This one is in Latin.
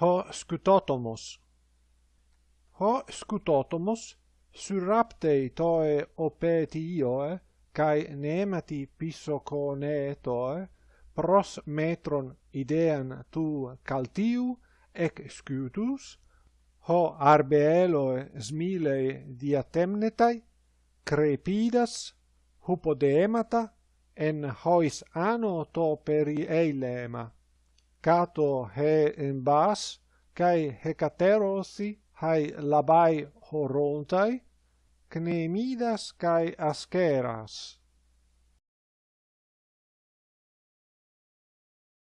ho scutotomos. Ho scutotomos surraptei toe opetioe, cae nemati pissoconeetoe, toe, pros metron idean tu caltiu ec scutus, ho arbeeloe smilei diatemnetai, crepidas, hupodemata, en hois ano to peri eilema. Cato he en bas kai hecaterosi hai labai horontai, knemidas kai askeras